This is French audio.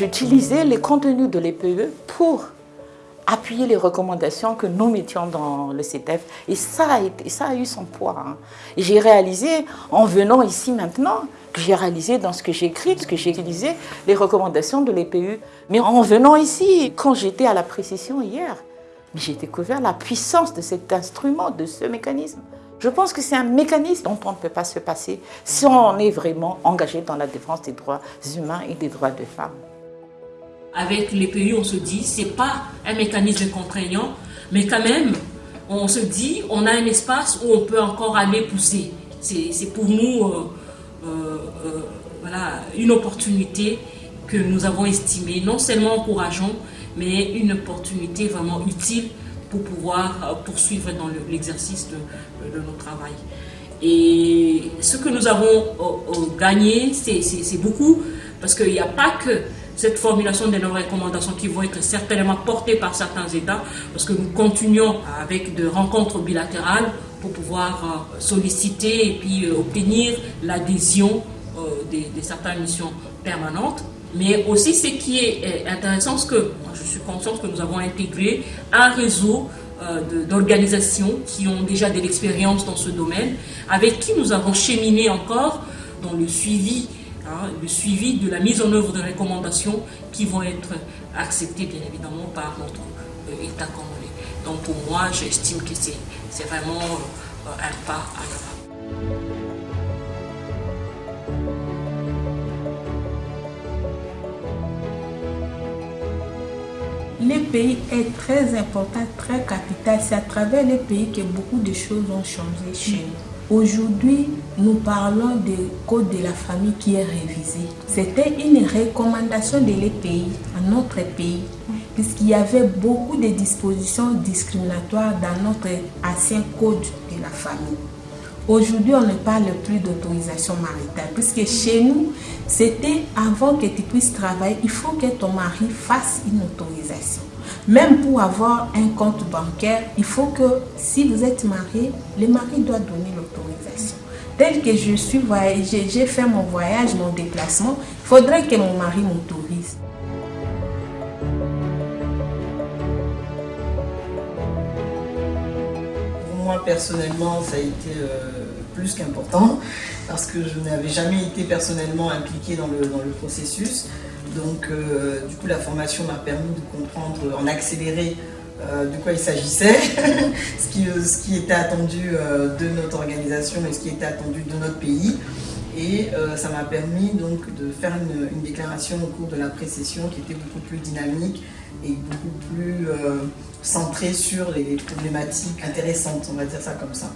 j'utilisais les contenus de l'EPE pour appuyer les recommandations que nous mettions dans le CETEF. Et ça a, eu son poids. Hein. Et j'ai réalisé, en venant ici maintenant, que j'ai réalisé dans ce que j'ai écrit, ce que j'ai utilisé, les recommandations de l'EPU. Mais en venant ici, quand j'étais à la précision hier, j'ai découvert la puissance de cet instrument, de ce mécanisme. Je pense que c'est un mécanisme dont on ne peut pas se passer si on est vraiment engagé dans la défense des droits humains et des droits des femmes. Avec les pays, on se dit, ce n'est pas un mécanisme contraignant, mais quand même, on se dit, on a un espace où on peut encore aller pousser. C'est pour nous euh, euh, euh, voilà, une opportunité que nous avons estimée, non seulement encourageante, mais une opportunité vraiment utile pour pouvoir poursuivre dans l'exercice de, de, notre travail. Et ce que nous avons gagné, c'est beaucoup, parce qu'il n'y a pas que cette formulation des nos recommandations qui vont être certainement portées par certains États, parce que nous continuons avec des rencontres bilatérales pour pouvoir euh, solliciter et puis euh, obtenir l'adhésion euh, de, certaines missions permanentes. Mais aussi, ce qui est intéressant, c'est que je suis consciente que nous avons intégré un réseau d'organisations qui ont déjà de l'expérience dans ce domaine, avec qui nous avons cheminé encore dans le suivi Hein, le suivi de la mise en œuvre de recommandations qui vont être acceptées bien évidemment par notre euh, État congolais. Donc pour moi, j'estime que c'est vraiment euh, un pas à l'avant. Les pays est très important, très capital. C'est à travers les pays que beaucoup de choses ont changé chez nous. Aujourd'hui, nous parlons du code de la famille qui est révisé. C'était une recommandation de l'EPI à notre pays, puisqu'il y avait beaucoup de dispositions discriminatoires dans notre ancien code de la famille. Aujourd'hui, on ne parle plus d'autorisation maritale, puisque chez nous, c'était avant que tu puisses travailler, il faut que ton mari fasse une autorisation. Même pour avoir un compte bancaire, il faut que si vous êtes marié, le mari doit donner l'autorisation. Tel que je suis j'ai fait mon voyage, mon déplacement, il faudrait que mon mari m'autorise. Moi, personnellement, ça a été euh, plus qu'important parce que je n'avais jamais été personnellement impliquée dans le, dans le processus. Donc, euh, du coup, la formation m'a permis de comprendre en accéléré euh, de quoi il s'agissait, ce, qui, euh, ce qui était attendu de notre organisation et ce qui était attendu de notre pays. Et ça m'a permis donc de faire une, déclaration au cours de la précession qui était beaucoup plus dynamique et beaucoup plus centrée sur les problématiques intéressantes, on va dire ça comme ça.